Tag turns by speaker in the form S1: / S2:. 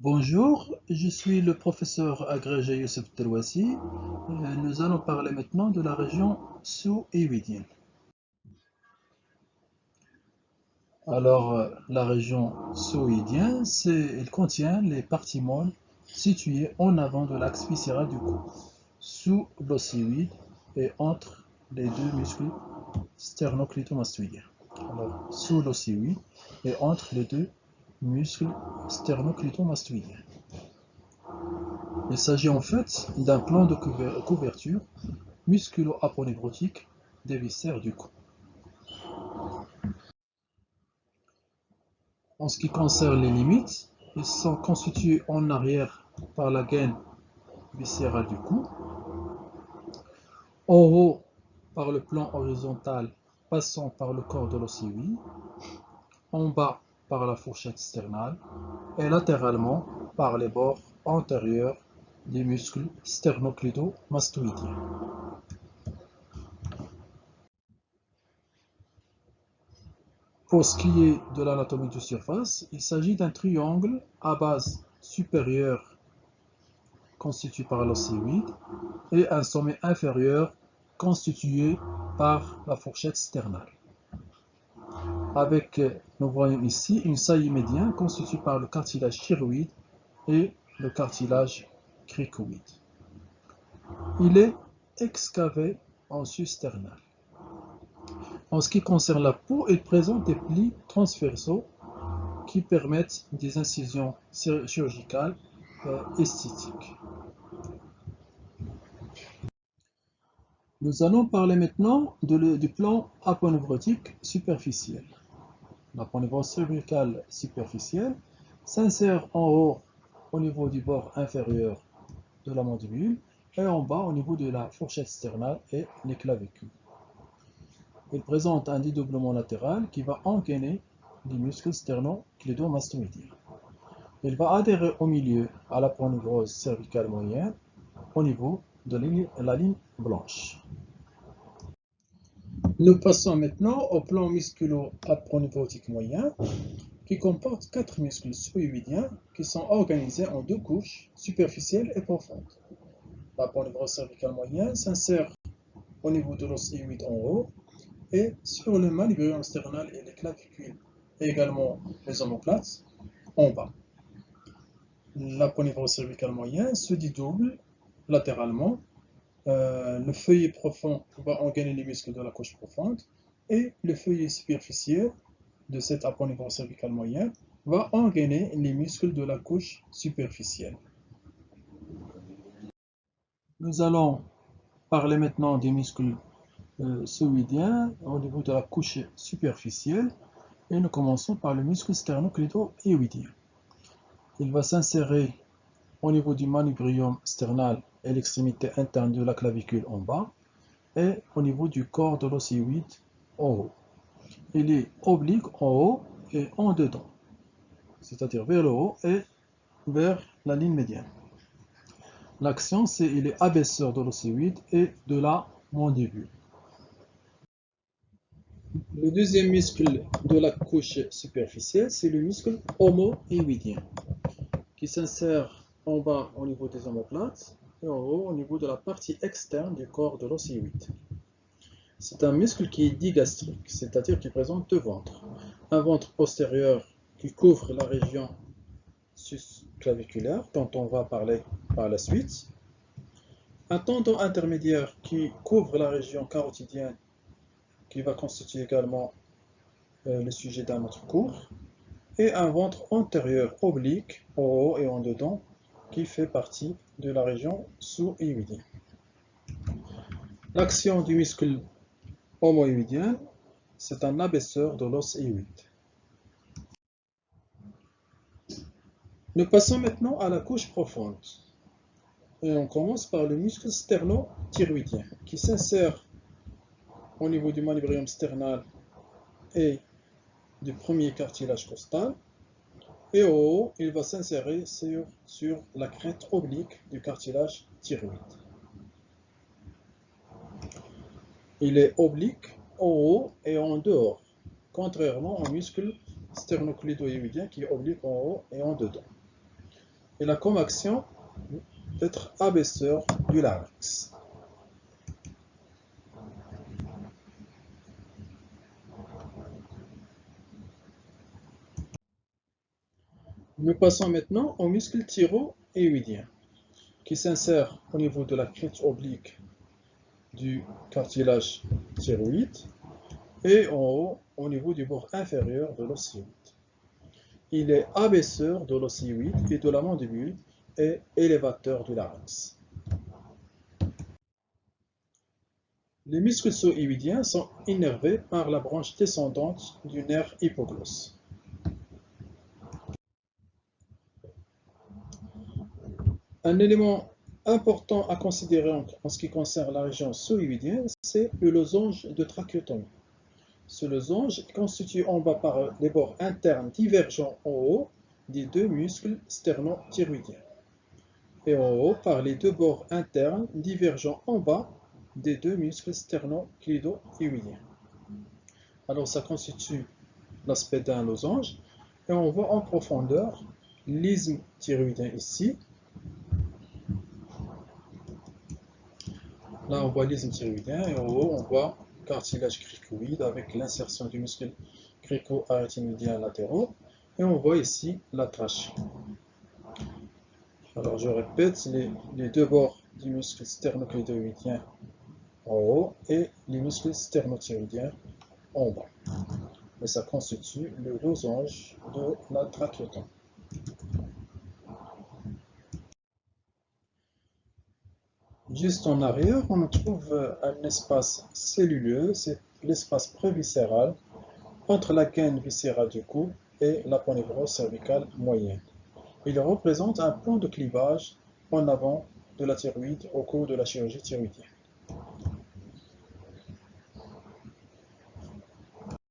S1: Bonjour, je suis le professeur agrégé Youssef Terwassi. Euh, Nous allons parler maintenant de la région sous-éwidienne. Alors, euh, la région sous-éwidienne, elle contient les parties molles situées en avant de l'axe viscéral du cou, sous l'ossivide et entre les deux muscles sternoclitomastoïdiens. Alors, sous l'ossivide et entre les deux muscles sternoclitomastoïdiens. Il s'agit en fait d'un plan de couver- couverture musculo-aponeurotique des viscères du cou. En ce qui concerne les limites, ils sont constitués en arrière par la gaine viscérale du cou, en haut par le plan horizontal passant par le corps de l'ossivie, en bas par la fourchette sternale et latéralement par les bords antérieurs des muscles sternocleidomastoïdiens. Pour ce qui est de l'anatomie de surface, il s'agit d'un triangle à base supérieure constitué par l'ossivide et un sommet inférieur constitué par la fourchette sternale. Avec, euh, nous voyons ici, une saillie médiane constituée par le cartilage thyroïde et le cartilage cricoïde. Il est excavé en sus-sternal. En ce qui concerne la peau, il présente des plis transversaux qui permettent des incisions chir- chirurgicales euh, esthétiques. Nous allons parler maintenant du plan aponeurotique superficiel. L'aponevrose cervicale superficielle s'insère en haut au niveau du bord inférieur de la mandibule et en bas au niveau de la fourchette sternale et les clavicules. Il présente un dédoublement latéral qui va engainer les muscles sternocleidomastoïdiens. Il va adhérer au milieu à la ponevrose cervicale moyenne au niveau de la la ligne blanche. Nous passons maintenant au plan musculo-aponeurotique moyen qui comporte quatre muscles sous-évidiens qui sont organisés en deux couches, superficielles et profondes. La ponevrose cervicale moyenne s'insère au niveau de l'os en haut et sur le manubrium sternal et les clavicules et également les omoplates en bas. La ponevrose cervicale moyenne se dédouble latéralement. Euh, le feuillet profond va engainer les muscles de la couche profonde et le feuillet superficiel de cette aponevrose cervicale moyenne va engainer les muscles de la couche superficielle. Nous allons parler maintenant des muscles euh, sous-idiens au niveau de la couche superficielle et nous commençons par le muscle sternocleido-hyoïdien. Il va s'insérer au niveau du manubrium sternal et l'extrémité interne de la clavicule en bas et au niveau du corps de l'ossyoïde en haut. Il est oblique en haut et en dedans, c'est-à-dire vers le haut et vers la ligne médiane. L'action, c'est il est abaisseur de l'ossyoïde et de la mandibule. Le deuxième muscle de la couche superficielle, c'est le muscle homohyoïdien qui s'insère en bas au niveau des omoplates et haut au niveau de la partie externe du corps de l'ossyoïde. C'est un muscle qui est digastrique, c'est-à-dire qui présente deux ventres. Un ventre postérieur qui couvre la région susclaviculaire, dont on va parler par la suite. Un tendon intermédiaire qui couvre la région carotidienne, qui va constituer également euh, le sujet d'un autre cours. Et un ventre antérieur oblique, en haut et en dedans, qui fait partie de la région sous-hyoïdienne. L'action du muscle homohyoïdien, c'est un abaisseur de l'os hyoïde. Nous passons maintenant à la couche profonde. Et on commence par le muscle sternothyroïdien qui s'insère au niveau du manubrium sternal et du premier cartilage costal. Et au haut, il va s'insérer sur, la crête oblique du cartilage thyroïde. Il est oblique en haut et en dehors, contrairement au muscle sternocleidoïdien qui est oblique en haut et en dedans. Il a comme action d'être abaisseur du larynx. Nous passons maintenant au muscle thyroïdien qui s'insère au niveau de la crête oblique du cartilage thyroïde et en haut au niveau du bord inférieur de l'ossioïde. Il est abaisseur de l'ossioïde et de la mandibule et élévateur du larynx. Les muscles soïdiens sont innervés par la branche descendante du nerf hypoglosse. Un élément important à considérer en, ce qui concerne la région soïdienne, c'est le losange de trachéotomie. Ce losange est constitué en bas par les bords internes divergents en haut des deux muscles sterno-thyroïdiens et en haut par les deux bords internes divergents en bas des deux muscles sterno-clido-thyroïdiens. Alors ça constitue l'aspect d'un losange et on voit en profondeur l'isthme thyroïdien ici Là, on voit l'isthme thyroïdien et en haut, on voit cartilage cricoïde avec l'insertion du muscle crico-arythénoïdien latéraux. Et on voit ici la trachée. Alors, je répète, les, deux bords du muscle sternoclédoïdien en haut et les muscles sternothyroïdiens en bas. Et ça constitue le losange de la trachéotomie. Juste en arrière, on trouve un espace celluleux, c'est l'espace préviscéral entre la gaine viscérale du cou et la ponévrose cervicale moyenne. Il représente un point de clivage en avant de la thyroïde au cours de la chirurgie thyroïdienne.